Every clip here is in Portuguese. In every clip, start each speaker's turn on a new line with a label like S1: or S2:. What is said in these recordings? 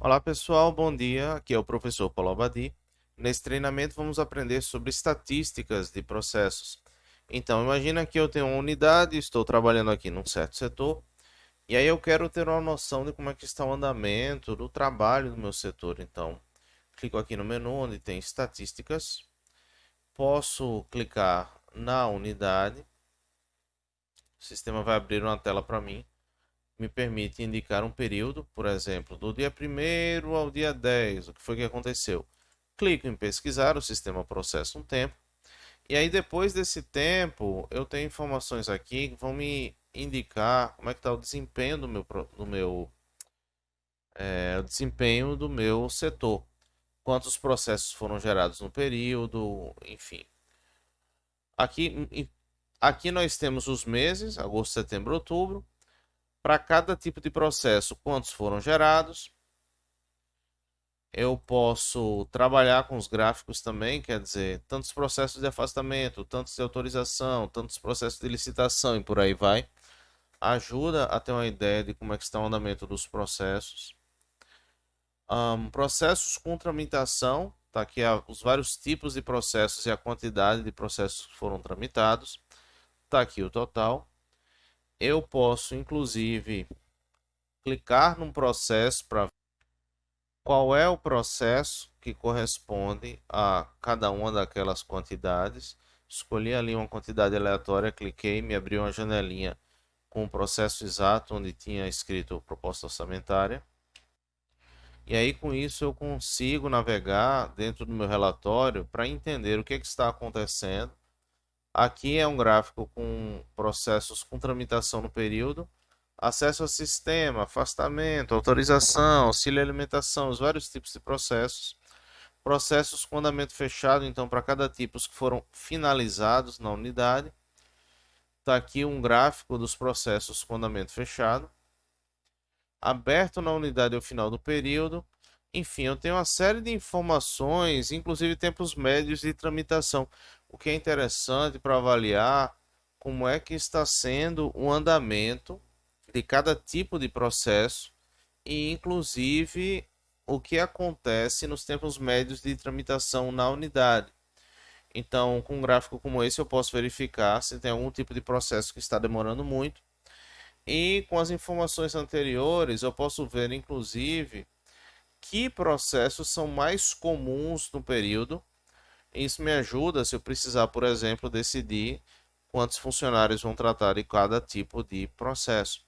S1: Olá pessoal, bom dia. Aqui é o professor Paulo Abadi. Nesse treinamento vamos aprender sobre estatísticas de processos. Então, imagina que eu tenho uma unidade, estou trabalhando aqui num certo setor, e aí eu quero ter uma noção de como é que está o andamento do trabalho do meu setor. Então, clico aqui no menu onde tem estatísticas, posso clicar na unidade, o sistema vai abrir uma tela para mim, me permite indicar um período, por exemplo, do dia 1 ao dia 10, o que foi que aconteceu. Clico em pesquisar, o sistema processa um tempo, e aí depois desse tempo, eu tenho informações aqui que vão me indicar como é que está o desempenho do meu, do meu é, desempenho do meu setor. Quantos processos foram gerados no período, enfim. Aqui, aqui nós temos os meses, agosto, setembro, outubro para cada tipo de processo, quantos foram gerados. Eu posso trabalhar com os gráficos também, quer dizer, tantos processos de afastamento, tantos de autorização, tantos processos de licitação e por aí vai. Ajuda a ter uma ideia de como é que está o andamento dos processos. Um, processos com tramitação, tá aqui os vários tipos de processos e a quantidade de processos que foram tramitados. Está aqui o total eu posso inclusive clicar num processo para qual é o processo que corresponde a cada uma daquelas quantidades. Escolhi ali uma quantidade aleatória, cliquei, me abriu uma janelinha com o processo exato onde tinha escrito proposta orçamentária. E aí com isso eu consigo navegar dentro do meu relatório para entender o que, é que está acontecendo Aqui é um gráfico com processos com tramitação no período, acesso ao sistema, afastamento, autorização, auxílio alimentação, os vários tipos de processos. Processos com andamento fechado, então, para cada tipo, os que foram finalizados na unidade. Está aqui um gráfico dos processos com andamento fechado. Aberto na unidade ao final do período. Enfim, eu tenho uma série de informações, inclusive tempos médios de tramitação o que é interessante para avaliar como é que está sendo o andamento de cada tipo de processo e inclusive o que acontece nos tempos médios de tramitação na unidade. Então, com um gráfico como esse, eu posso verificar se tem algum tipo de processo que está demorando muito. E com as informações anteriores, eu posso ver, inclusive, que processos são mais comuns no período isso me ajuda se eu precisar, por exemplo, decidir quantos funcionários vão tratar de cada tipo de processo.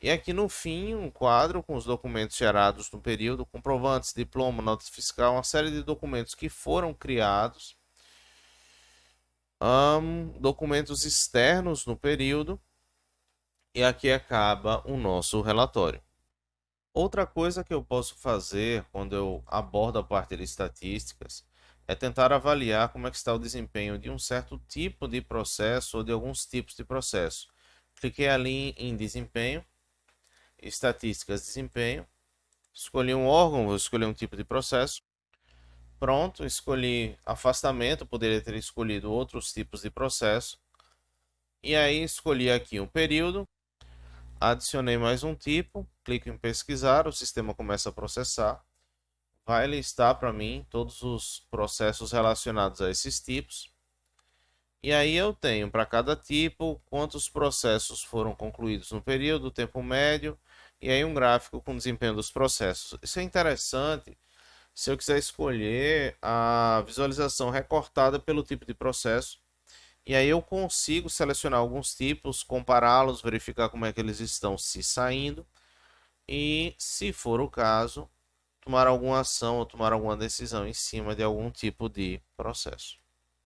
S1: E aqui no fim, um quadro com os documentos gerados no período, comprovantes, diploma, nota fiscal, uma série de documentos que foram criados, um, documentos externos no período, e aqui acaba o nosso relatório. Outra coisa que eu posso fazer quando eu abordo a parte de estatísticas é tentar avaliar como é que está o desempenho de um certo tipo de processo ou de alguns tipos de processo. Cliquei ali em desempenho, estatísticas de desempenho, escolhi um órgão, vou escolher um tipo de processo. Pronto, escolhi afastamento, poderia ter escolhido outros tipos de processo. E aí escolhi aqui um período, adicionei mais um tipo, clico em pesquisar, o sistema começa a processar vai listar para mim todos os processos relacionados a esses tipos. E aí eu tenho para cada tipo quantos processos foram concluídos no período, tempo médio, e aí um gráfico com desempenho dos processos. Isso é interessante se eu quiser escolher a visualização recortada pelo tipo de processo. E aí eu consigo selecionar alguns tipos, compará-los, verificar como é que eles estão se saindo. E se for o caso, tomar alguma ação ou tomar alguma decisão em cima de algum tipo de processo.